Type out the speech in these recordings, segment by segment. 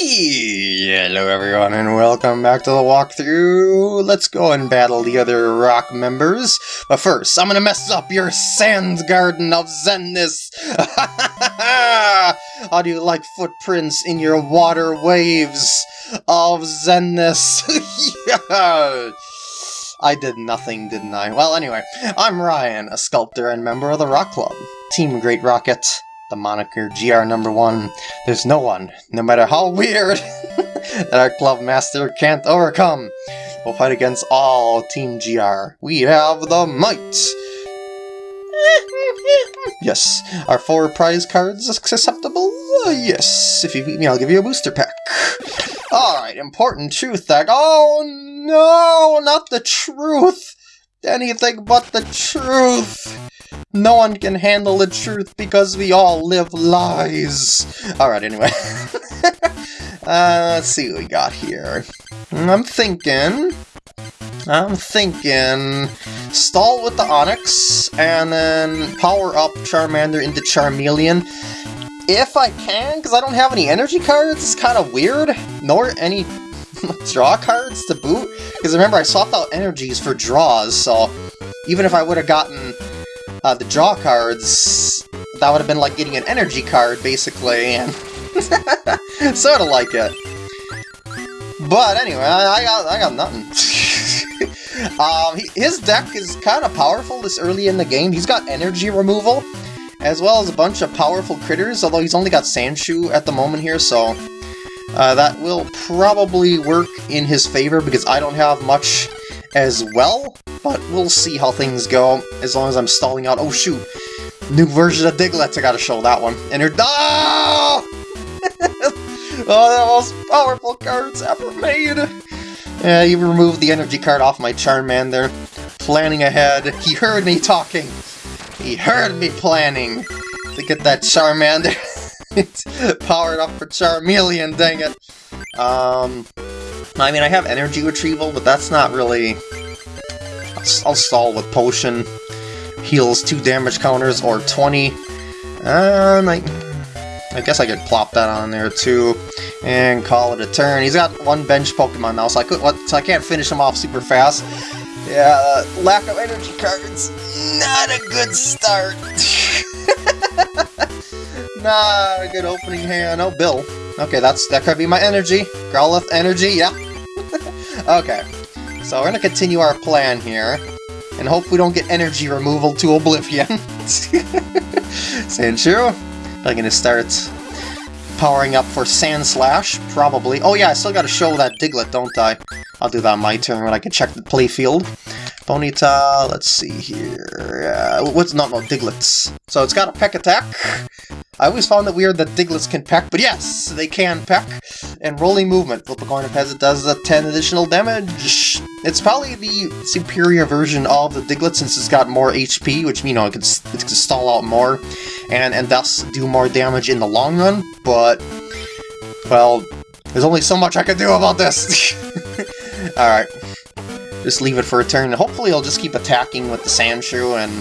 Hello everyone and welcome back to the walkthrough. Let's go and battle the other rock members. But first, I'm gonna mess up your Sands Garden of Zenness. How do you like footprints in your water waves of Zenness? yeah. I did nothing, didn't I? Well, anyway, I'm Ryan, a sculptor and member of the Rock Club. Team Great Rocket, the moniker GR number one. There's no one, no matter how weird, that our club master can't overcome. We'll fight against all Team GR. We have the might! yes. Are four prize cards acceptable? Uh, yes. If you beat me, I'll give you a booster pack. Alright, important truth deck. Oh no, not the truth! Anything but the truth! No one can handle the truth because we all live lies. Alright, anyway. uh, let's see what we got here. I'm thinking... I'm thinking... Stall with the Onix, and then power up Charmander into Charmeleon. If I can, because I don't have any energy cards, it's kind of weird. Nor any draw cards to boot. Because remember, I swapped out energies for draws, so even if I would have gotten uh, the draw cards, that would have been like getting an energy card, basically, and sort of like it. But anyway, I, I got I got nothing. um, he, his deck is kind of powerful this early in the game. He's got energy removal, as well as a bunch of powerful critters, although he's only got Sandshrew at the moment here, so uh, that will probably work in his favor because I don't have much as well, but we'll see how things go as long as I'm stalling out. Oh shoot, new version of Diglett, I gotta show that one. And her- oh! oh, the most powerful cards ever made! Yeah, you removed the energy card off my Charmander. Planning ahead. He heard me talking. He heard me planning to get that Charmander powered up for Charmeleon, dang it. Um, I mean, I have energy retrieval, but that's not really... I'll, stall with potion. Heals 2 damage counters or 20. Um, I, I guess I could plop that on there too and call it a turn. He's got one bench Pokemon now, so I could, what, so I can't finish him off super fast. Yeah, uh, lack of energy cards, not a good start. not a good opening hand. Oh, Bill. Okay, that's that could be my energy. Growlithe energy, yeah. okay, so we're gonna continue our plan here, and hope we don't get energy removal to oblivion. Sandshrew, I'm gonna start powering up for Sandslash, probably. Oh yeah, I still gotta show that Diglett, don't I? I'll do that on my turn when I can check the playfield. Ponyta, let's see here. Uh, what's not no Digletts? So it's got a peck attack. I always found it weird that Digletts can peck, but yes, they can peck. And rolling movement. Flip a coin if it does a 10 additional damage. It's probably the superior version of the Diglett since it's got more HP, which, you know, it can, it can stall out more and, and thus do more damage in the long run, but, well, there's only so much I can do about this. Alright. Just leave it for a turn. Hopefully I'll just keep attacking with the Sandshrew and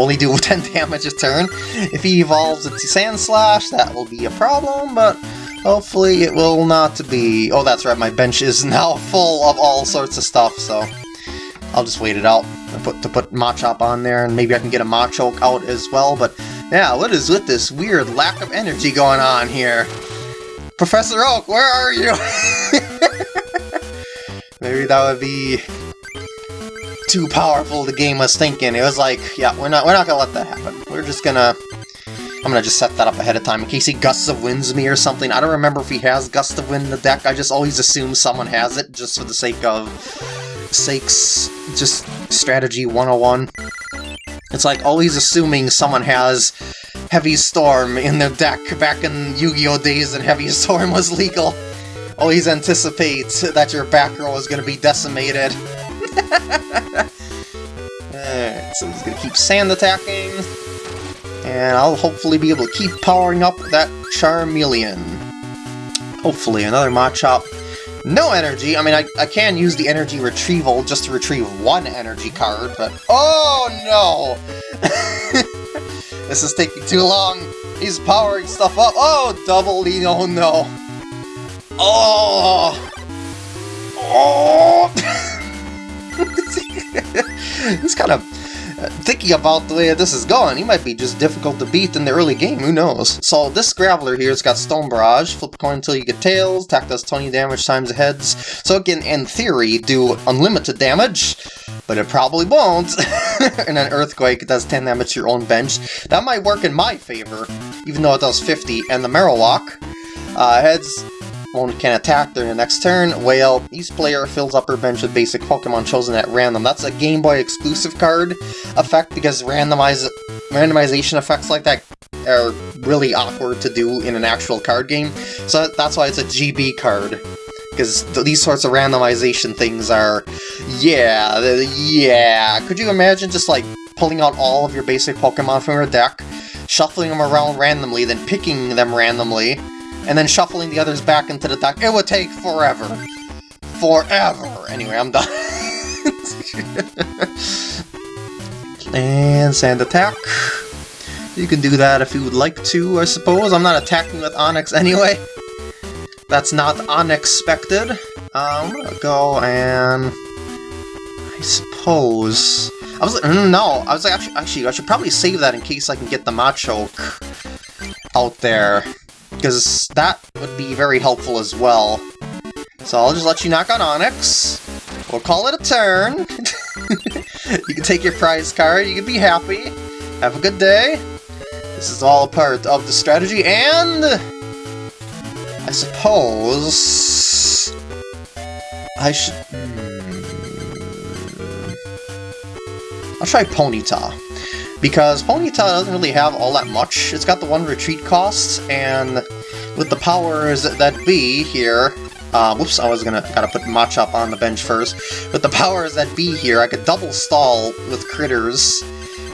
only do 10 damage a turn. If he evolves into Sandslash, that will be a problem, but hopefully it will not be. Oh, that's right, my bench is now full of all sorts of stuff, so I'll just wait it out to put, to put Machop on there, and maybe I can get a Machoke out as well, but yeah, what is with this weird lack of energy going on here? Professor Oak, where are you? Maybe that would be too powerful the game was thinking. It was like, yeah, we're not we're not gonna let that happen. We're just gonna I'm gonna just set that up ahead of time in case he gusts of winds me or something. I don't remember if he has gust of wind in the deck. I just always assume someone has it just for the sake of sakes just strategy 101. It's like always assuming someone has Heavy Storm in their deck back in Yu-Gi-Oh! days and Heavy Storm was legal. Always anticipate that your back row is to be decimated. Alright, so he's to keep sand attacking. And I'll hopefully be able to keep powering up that Charmeleon. Hopefully, another Machop. No energy! I mean, I, I can use the energy retrieval just to retrieve one energy card, but... Oh, no! this is taking too long! He's powering stuff up! Oh, double E, oh no! Oh! Oh! He's kind of thinking about the way this is going, he might be just difficult to beat in the early game, who knows. So this Graveler here has got Stone Barrage, flip a coin until you get tails, attack does 20 damage times heads, so it can, in theory, do unlimited damage, but it probably won't. and an Earthquake does 10 damage to your own bench. That might work in my favor, even though it does 50. And the Marowak, uh, heads one can attack during the next turn. Whale, each player fills up her bench with basic Pokemon chosen at random. That's a Game Boy exclusive card effect because randomize randomization effects like that are really awkward to do in an actual card game. So that's why it's a GB card. Because th these sorts of randomization things are... Yeah, yeah. Could you imagine just like pulling out all of your basic Pokemon from your deck, shuffling them around randomly, then picking them randomly, and then shuffling the others back into the deck. It would take forever. Forever. Anyway, I'm done. and sand attack. You can do that if you would like to, I suppose. I'm not attacking with Onix anyway. That's not unexpected. I'm gonna go and... I suppose... I was like, mm, no, I was like, actually, actually, I should probably save that in case I can get the Machoke out there because that would be very helpful as well. So I'll just let you knock on Onix. We'll call it a turn. you can take your prize card, you can be happy. Have a good day. This is all a part of the strategy, and... I suppose... I should... Hmm, I'll try Ponyta because Ponyta doesn't really have all that much. It's got the one retreat cost, and with the powers that be here, uh, whoops, I was gonna gotta put Machop on the bench first. With the powers that be here, I could double stall with critters,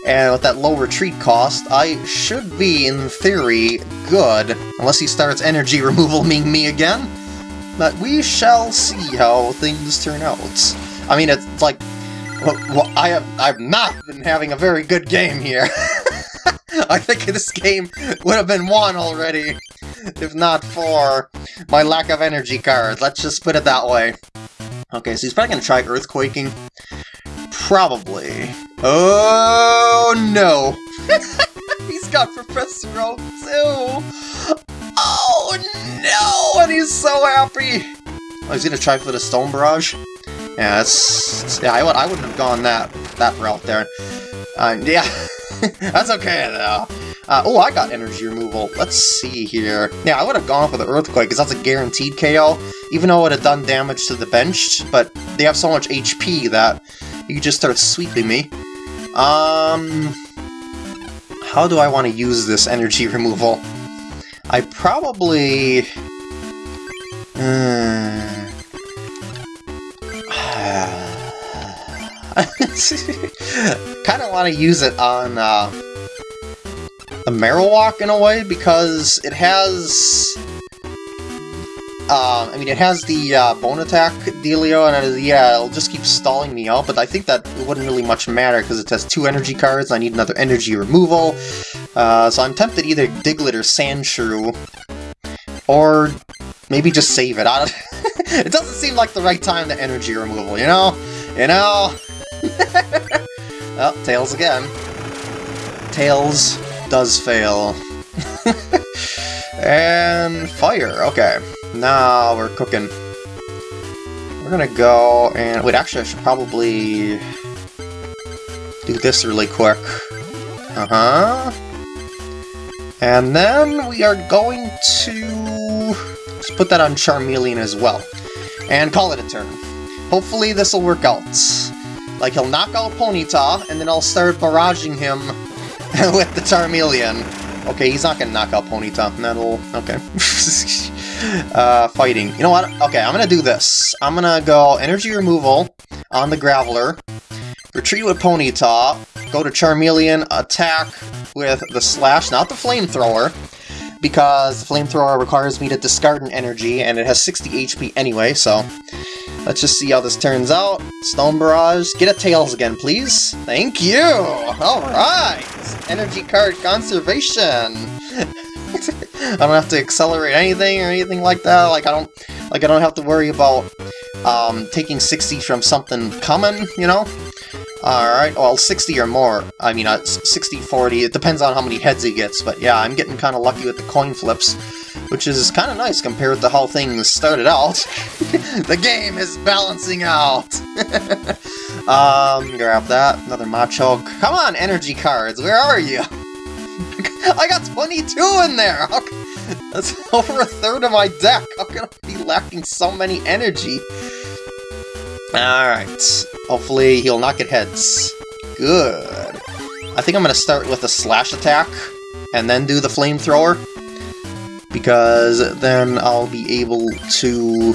and with that low retreat cost, I should be, in theory, good, unless he starts energy removal me again. But we shall see how things turn out. I mean, it's like well, I have I've not been having a very good game here. I think this game would have been won already, if not for my lack of energy cards. Let's just put it that way. Okay, so he's probably going to try Earthquaking. Probably. Oh, no. he's got Professor Oak, too. Oh, no, and he's so happy. Oh, he's going to try for the Stone Barrage? Yeah, that's... Yeah, I, would, I wouldn't have gone that, that route there. Uh, yeah, that's okay, though. Uh, oh, I got energy removal. Let's see here. Yeah, I would have gone for the Earthquake, because that's a guaranteed KO, even though it would have done damage to the bench, but they have so much HP that you just start sweeping me. Um... How do I want to use this energy removal? I probably... Uh, kind of want to use it on uh, the Marowak in a way, because it has... Uh, I mean, it has the uh, bone attack dealio, and it, yeah, it'll just keep stalling me out, but I think that it wouldn't really much matter, because it has two energy cards, I need another energy removal, uh, so I'm tempted either Diglett or Sandshrew, or maybe just save it. it doesn't seem like the right time to energy removal, you know? You know? oh, Tails again. Tails does fail. and fire, okay. Now we're cooking. We're gonna go and... Wait, actually I should probably do this really quick. Uh-huh. And then we are going to just put that on Charmeleon as well. And call it a turn. Hopefully this will work out. Like, he'll knock out Ponyta, and then I'll start barraging him with the Charmeleon. Okay, he's not gonna knock out Ponyta. And that'll... okay. uh, fighting. You know what? Okay, I'm gonna do this. I'm gonna go Energy Removal on the Graveler, retreat with Ponyta, go to Charmeleon, attack with the Slash, not the Flamethrower, because the Flamethrower requires me to discard an energy, and it has 60 HP anyway, so Let's just see how this turns out. Stone Barrage. Get a Tails again, please. Thank you! Alright! Energy card conservation! I don't have to accelerate anything or anything like that. Like I don't, like I don't have to worry about um, taking 60 from something coming, you know? Alright, well, 60 or more. I mean, uh, 60, 40, it depends on how many heads he gets, but yeah, I'm getting kind of lucky with the coin flips, which is kind of nice compared to how things started out. the game is balancing out! um, grab that, another Machoke. Come on, energy cards, where are you? I got 22 in there! That's over a third of my deck! How can I be lacking so many energy? Alright, hopefully he'll not get heads. Good. I think I'm going to start with a slash attack, and then do the flamethrower, because then I'll be able to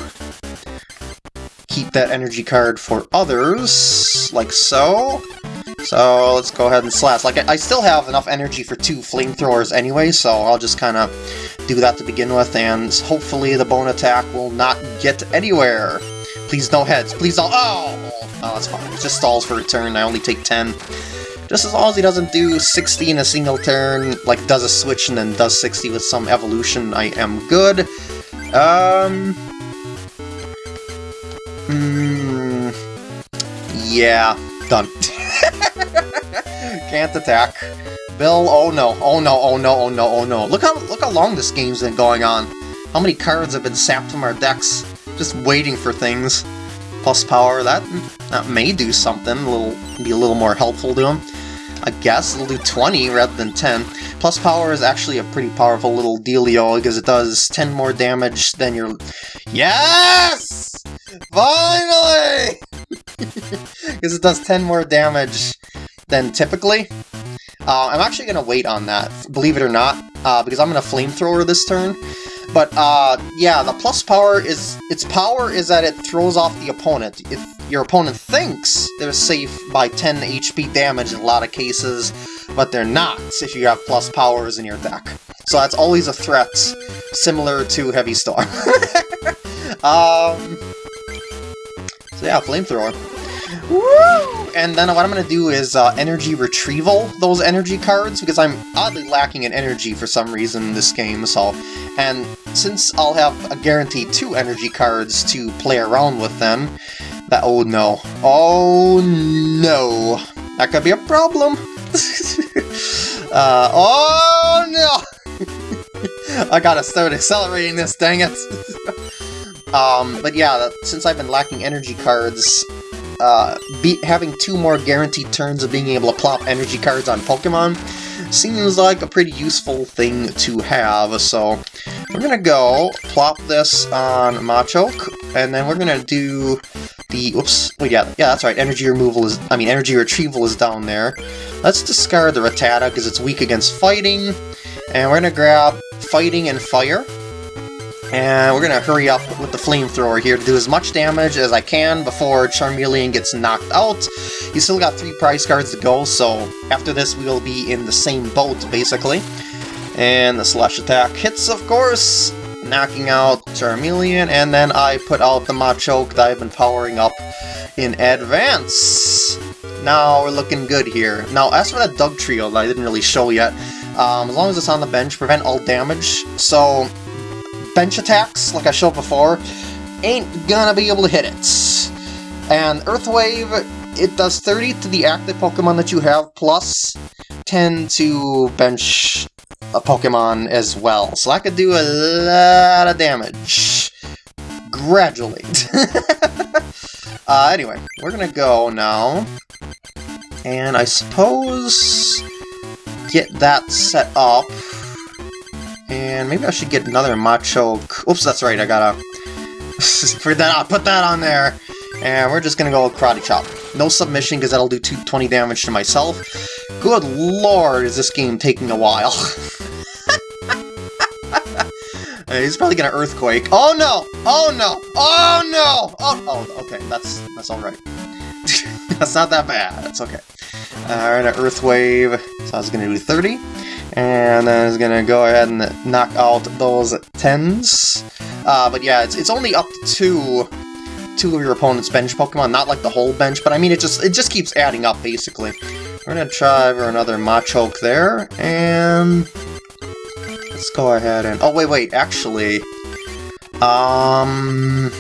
keep that energy card for others, like so. So let's go ahead and slash. Like, I still have enough energy for two flamethrowers anyway, so I'll just kind of do that to begin with, and hopefully the bone attack will not get anywhere. Please no heads, please don't- oh! Oh, that's fine. It just stalls for a turn, I only take 10. Just as long as he doesn't do 60 in a single turn, like does a switch and then does 60 with some evolution, I am good. Um... Hmm... Yeah, done. Can't attack. Bill, oh no, oh no, oh no, oh no, oh no. Look how look how long this game's been going on. How many cards have been sapped from our decks, just waiting for things. Plus power, that that may do something, little be a little more helpful to him. I guess it'll do 20 rather than 10. Plus power is actually a pretty powerful little dealio because it does 10 more damage than your... Yes! Finally! Because it does 10 more damage than typically. Uh, I'm actually going to wait on that, believe it or not, uh, because I'm going to flamethrower this turn. But uh, yeah, the plus power is its power is that it throws off the opponent. If your opponent thinks they're safe by 10 HP damage in a lot of cases, but they're not if you have plus powers in your deck. So that's always a threat, similar to Heavy Storm. um, so yeah, flamethrower. Woo! And then what I'm going to do is uh, energy retrieval those energy cards, because I'm oddly lacking in energy for some reason in this game, so... And since I'll have a guaranteed two energy cards to play around with then, that... Oh no. Oh no! That could be a problem! uh, oh no! I gotta start accelerating this, dang it! um, but yeah, since I've been lacking energy cards, uh, be having two more guaranteed turns of being able to plop energy cards on Pokemon seems like a pretty useful thing to have, so we're gonna go plop this on Machoke, and then we're gonna do the, oops, oh yeah, yeah, that's right, energy removal is, I mean, energy retrieval is down there. Let's discard the Rattata because it's weak against fighting, and we're gonna grab fighting and fire, and we're gonna hurry up with the flamethrower here to do as much damage as I can before Charmeleon gets knocked out. You still got three prize cards to go, so after this we will be in the same boat, basically. And the slash attack hits, of course, knocking out Charmeleon, and then I put out the Machoke that I've been powering up in advance. Now we're looking good here. Now, as for that Dugtrio that I didn't really show yet, um, as long as it's on the bench, prevent all damage. So bench attacks, like I showed before, ain't gonna be able to hit it. And Earth Wave, it does 30 to the active Pokemon that you have, plus 10 to bench a Pokemon as well. So I could do a lot of damage. Gradually. uh, anyway, we're gonna go now. And I suppose get that set up. And maybe I should get another Machoke. Oops, that's right, I gotta... put, that, I'll put that on there. And we're just gonna go Karate Chop. No submission, because that'll do 220 damage to myself. Good lord, is this game taking a while. He's probably gonna Earthquake. Oh no! Oh no! Oh no! Oh, oh okay, that's that's alright. that's not that bad, that's okay. Alright, an Earth Wave. So I was gonna do 30. And then it's gonna go ahead and knock out those 10s. Uh, but yeah, it's, it's only up to two, of your opponent's bench Pokemon, not like the whole bench, but I mean, it just it just keeps adding up, basically. We're gonna try for another Machoke there, and... let's go ahead and... Oh, wait, wait, actually... Um...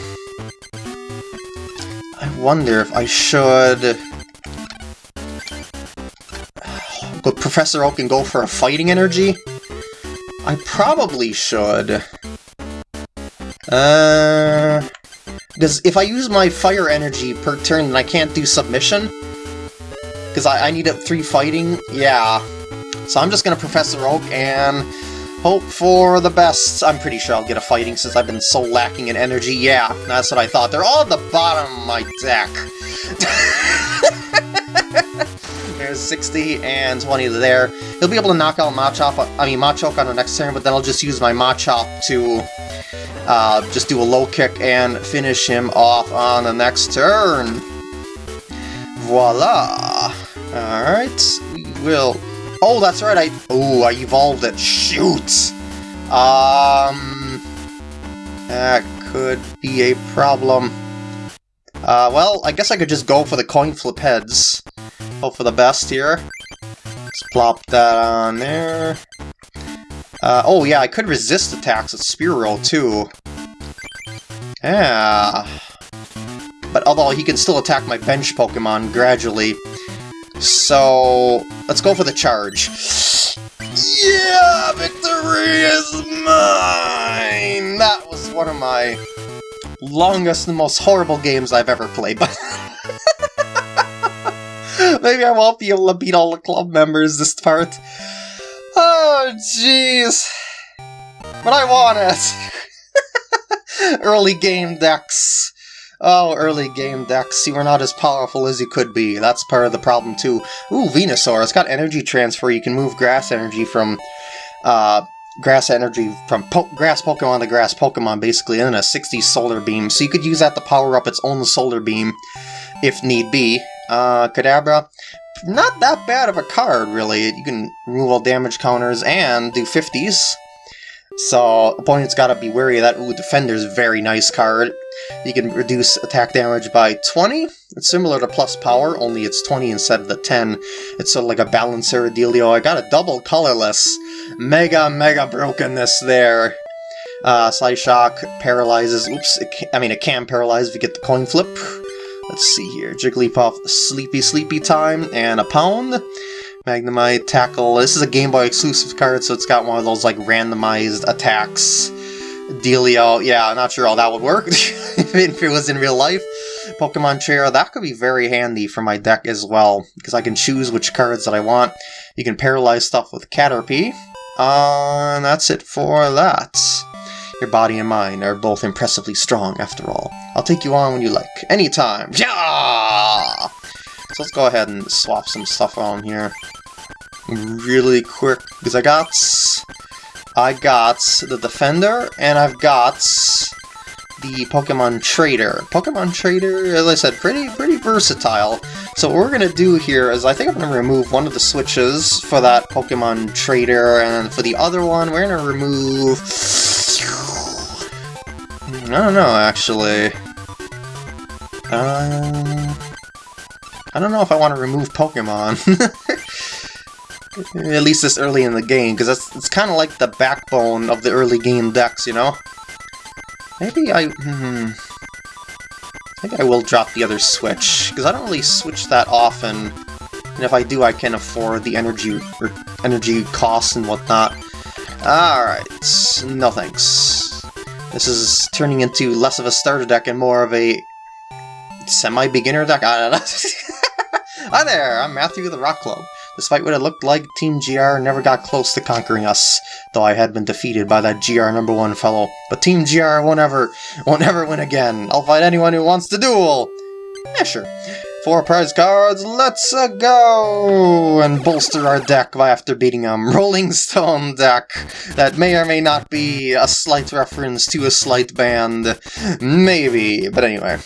I wonder if I should... Go Professor Oak can go for a fighting energy? I probably should. Uh... Because if I use my fire energy per turn, then I can't do submission? Because I, I need up three fighting? Yeah. So I'm just going to Professor Oak and hope for the best. I'm pretty sure I'll get a fighting since I've been so lacking in energy. Yeah, that's what I thought. They're all at the bottom of my deck. There's 60 and 20 there. He'll be able to knock out Machop, I mean Machoke on the next turn, but then I'll just use my Machop to uh, just do a low kick and finish him off on the next turn. Voila! Alright, we will... Oh, that's right, I... Oh, I evolved it. Shoot! Um... That could be a problem. Uh, well, I guess I could just go for the coin flip heads. Hope for the best here. Let's plop that on there. Uh, oh yeah, I could resist attacks with Spearow too. Yeah. But although he can still attack my bench Pokemon gradually. So, let's go for the charge. Yeah, victory is mine! That was one of my longest and most horrible games I've ever played. Maybe I won't be able to beat all the club members this part. Oh, jeez. But I want it. early game decks. Oh, early game decks. You are not as powerful as you could be. That's part of the problem, too. Ooh, Venusaur. It's got energy transfer. You can move grass energy from... Uh, grass energy from po grass Pokemon to grass Pokemon, basically, and then a 60 Solar Beam. So you could use that to power up its own Solar Beam, if need be. Uh, Kadabra, not that bad of a card, really. You can remove all damage counters and do 50s. So, opponent's gotta be wary of that. Ooh, Defender's very nice card. You can reduce attack damage by 20. It's similar to Plus Power, only it's 20 instead of the 10. It's sort of like a balancer dealio. I got a double colorless. Mega, mega brokenness there. Uh, Shock paralyzes. Oops, I mean, it can paralyze if you get the coin flip. Let's see here. Jigglypuff, Sleepy Sleepy Time, and a Pound. Magnemite, Tackle. This is a Game Boy exclusive card, so it's got one of those, like, randomized attacks. Dealio. Yeah, I'm not sure how that would work if it was in real life. Pokemon Chair, that could be very handy for my deck as well, because I can choose which cards that I want. You can paralyze stuff with Caterpie. Uh, and that's it for that. Your body and mind are both impressively strong, after all. I'll take you on when you like. Anytime! Yeah! So let's go ahead and swap some stuff on here. Really quick, because I got... I got the Defender, and I've got the Pokemon Trader. Pokemon Trader, as I said, pretty pretty versatile. So what we're to do here is I think I'm to remove one of the switches for that Pokemon Trader, and for the other one, we're to remove... I don't know, actually. Um, I don't know if I want to remove Pokemon. At least this early in the game, because it's, it's kind of like the backbone of the early game decks, you know? Maybe I... Hmm, I think I will drop the other switch, because I don't really switch that often. And if I do, I can afford the energy or energy costs and whatnot. Alright, no thanks. This is turning into less of a starter deck and more of a semi-beginner deck? I don't know. Hi there, I'm Matthew of the Rock Club. Despite what it looked like, Team GR never got close to conquering us, though I had been defeated by that GR number one fellow. But Team GR won't ever, won't ever win again. I'll fight anyone who wants to duel! Yeah, sure. Four prize cards, let's -a go! And bolster our deck by after beating a Rolling Stone deck that may or may not be a slight reference to a slight band. Maybe, but anyway.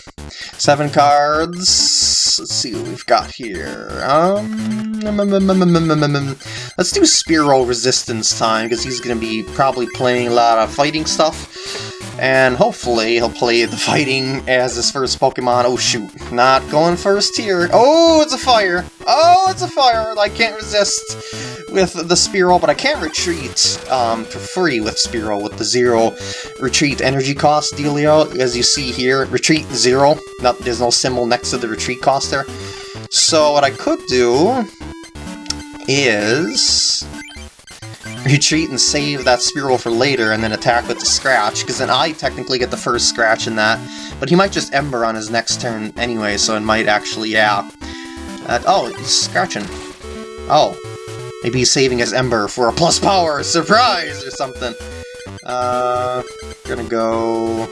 Seven cards. Let's see what we've got here. Um, mm, mm, mm, let's do Spearow Resistance time, because he's going to be probably playing a lot of fighting stuff. And hopefully he'll play the fighting as his first Pokemon. Oh shoot, not going first here. Oh, it's a fire! Oh, it's a fire! I can't resist with the Spearow, but I can't retreat um, for free with Spearow with the zero retreat energy cost dealio. As you see here, retreat zero. Not, there's no symbol next to the retreat cost there. So what I could do is retreat and save that Spearow for later and then attack with the Scratch, because then I technically get the first Scratch in that. But he might just Ember on his next turn anyway, so it might actually, yeah. Uh, oh, he's scratching. Oh. Maybe he's saving his Ember for a plus power surprise or something. Uh, gonna go...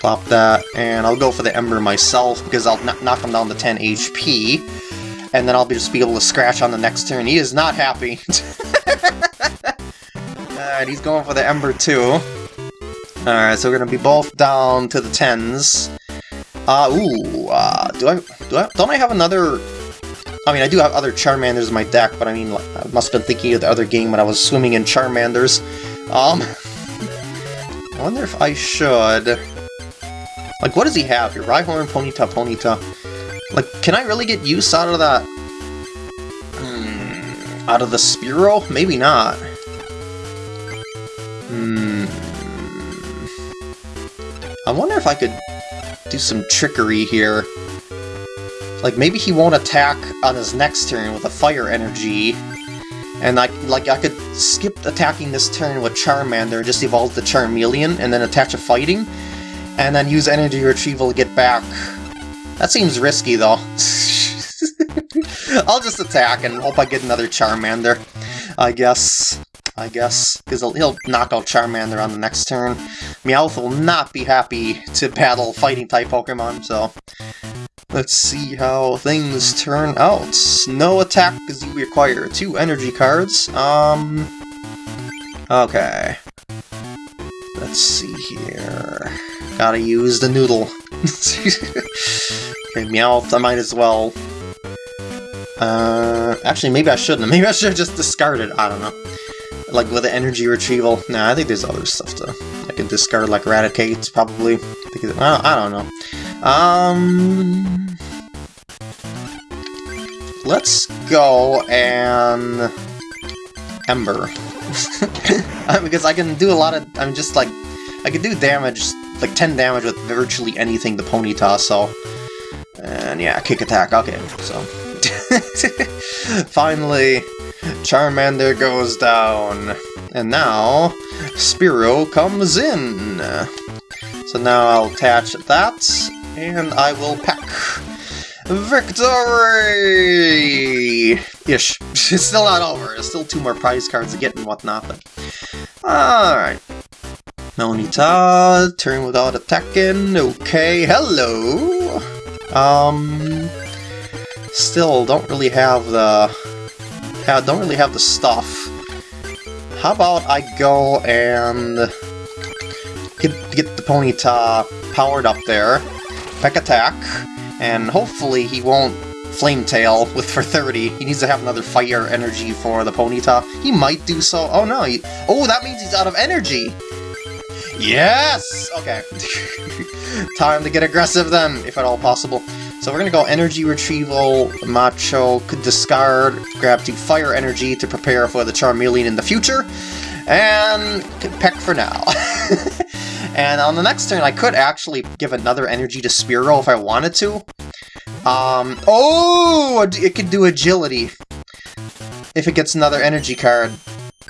Plop that, and I'll go for the Ember myself because I'll knock him down to 10 HP. And then I'll just be able to scratch on the next turn. He is not happy. Alright, he's going for the Ember too. Alright, so we're gonna be both down to the 10s. Uh, ooh, uh, do I, do I, don't I have another, I mean, I do have other Charmanders in my deck, but I mean, I must have been thinking of the other game when I was swimming in Charmanders. Um, I wonder if I should, like, what does he have here? Rhyhorn, Ponyta, Ponyta. Like, can I really get use out of that? Hmm, out of the Spearow? Maybe not. Hmm. I wonder if I could do some trickery here. Like, maybe he won't attack on his next turn with a fire energy, and I, like, I could skip attacking this turn with Charmander, just evolve the Charmeleon, and then attach a fighting, and then use energy retrieval to get back. That seems risky, though. I'll just attack and hope I get another Charmander, I guess. I guess, because he'll, he'll, knock out Charmander on the next turn. Meowth will not be happy to battle fighting-type Pokemon, so... Let's see how things turn out. No attack because you require two energy cards. Um... Okay. Let's see here... Gotta use the noodle. okay, Meowth, I might as well... Uh, actually, maybe I shouldn't. Maybe I should have just discarded. I don't know. Like with the energy retrieval? Nah, I think there's other stuff to... I can discard like Raticate, probably. I, I don't know. Um... Let's go and... Ember. because I can do a lot of... I'm just like... I can do damage, like 10 damage with virtually anything the Ponyta, so... And yeah, kick attack, okay, so... Finally, Charmander goes down. And now, Spearow comes in. So now I'll attach that, and I will pack. Victory! Ish. It's still not over. There's still two more prize cards to get and whatnot, but... Alright. Ponyta, turn without attacking. Okay, hello! Um... Still, don't really have the have, don't really have the stuff. How about I go and get, get the Ponyta powered up there, Peck Attack, and hopefully he won't Flame Tail with for 30. He needs to have another fire energy for the Ponyta. He might do so. Oh no, he, oh that means he's out of energy! Yes! Okay. Time to get aggressive then, if at all possible. So we're gonna go Energy Retrieval, Macho, could discard, grab two Fire Energy to prepare for the Charmeleon in the future, and Peck for now. and on the next turn, I could actually give another Energy to Spearow if I wanted to. Um, oh, it could do Agility if it gets another Energy card.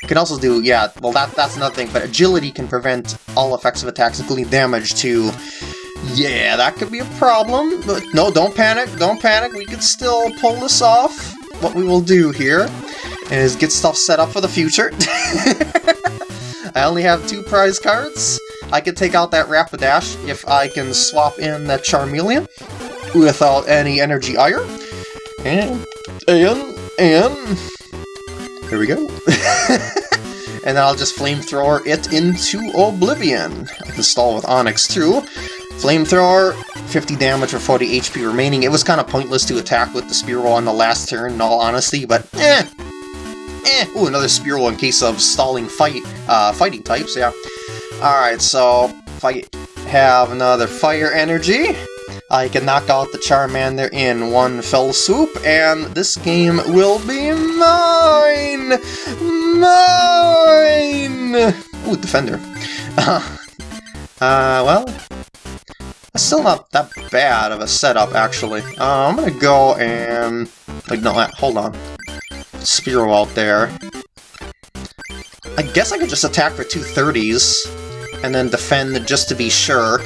It can also do, yeah, well that that's another thing, but Agility can prevent all effects of attacks, including damage, to yeah, that could be a problem, but no, don't panic, don't panic, we can still pull this off. What we will do here is get stuff set up for the future. I only have two prize cards. I can take out that Rapidash if I can swap in that Charmeleon without any energy ire. And, and, and, there we go. and then I'll just flamethrower it into Oblivion. I can stall with Onix too. Flamethrower, 50 damage for 40 HP remaining. It was kind of pointless to attack with the Spearow on the last turn, in all honesty, but eh. Eh. Ooh, another Spearow in case of stalling fight, uh, fighting types, yeah. Alright, so if I have another Fire Energy, I can knock out the Charmander in one fell swoop, and this game will be mine! Mine! Ooh, Defender. Uh, uh, well, it's still not that bad of a setup, actually. Uh, I'm gonna go and... Like, no, hold on. Spearow out there. I guess I could just attack for two 30s, and then defend just to be sure.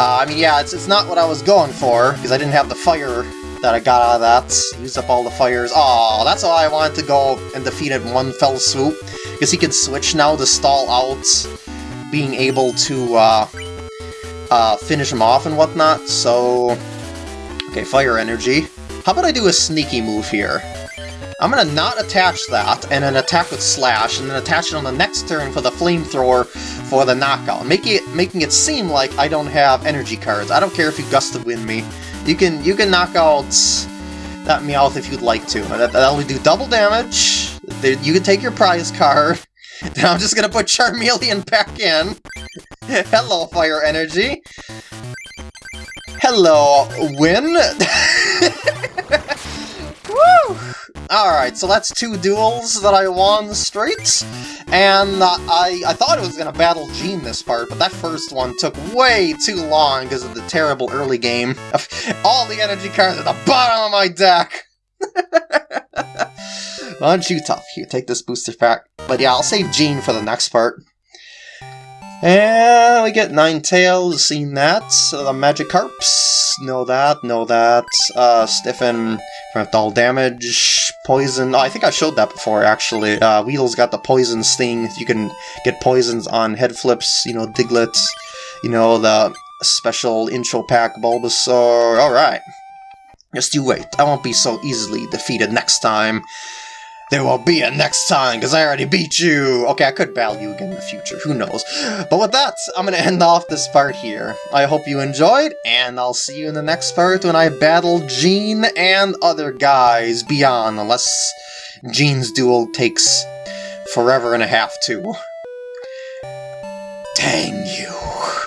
Uh, I mean, yeah, it's, it's not what I was going for, because I didn't have the fire that I got out of that. Used up all the fires. Oh, that's why I wanted to go and defeat it in one fell swoop, because he can switch now to stall out, being able to uh, uh, finish him off and whatnot, so... Okay, fire energy. How about I do a sneaky move here? I'm gonna not attach that, and then attack with Slash, and then attach it on the next turn for the Flamethrower for the knockout, making it making it seem like I don't have energy cards. I don't care if you Gust of Wind me. You can you can knock out that Meowth if you'd like to. That, that'll do double damage. You can take your prize card. Then I'm just gonna put Charmeleon back in. Hello, Fire Energy. Hello, Win. Woo! Alright, so that's two duels that I won straight, and I, I thought it was going to battle Gene this part, but that first one took way too long because of the terrible early game. All the energy cards at the bottom of my deck! Don't you tough? Here, take this booster pack. But yeah, I'll save Gene for the next part. And we get Ninetales. seen that. Uh, the Magikarps, know that, know that. Uh, Stiffen, prevent all damage. Poison, oh, I think I showed that before, actually. Uh, Weedle's got the Poison Sting. You can get poisons on head flips, you know, Diglett. You know, the special intro pack Bulbasaur. Alright. Just you wait. I won't be so easily defeated next time. There will be a next time, because I already beat you! Okay, I could battle you again in the future, who knows. But with that, I'm gonna end off this part here. I hope you enjoyed, and I'll see you in the next part when I battle Gene and other guys beyond, unless Gene's duel takes forever and a half too. Dang you.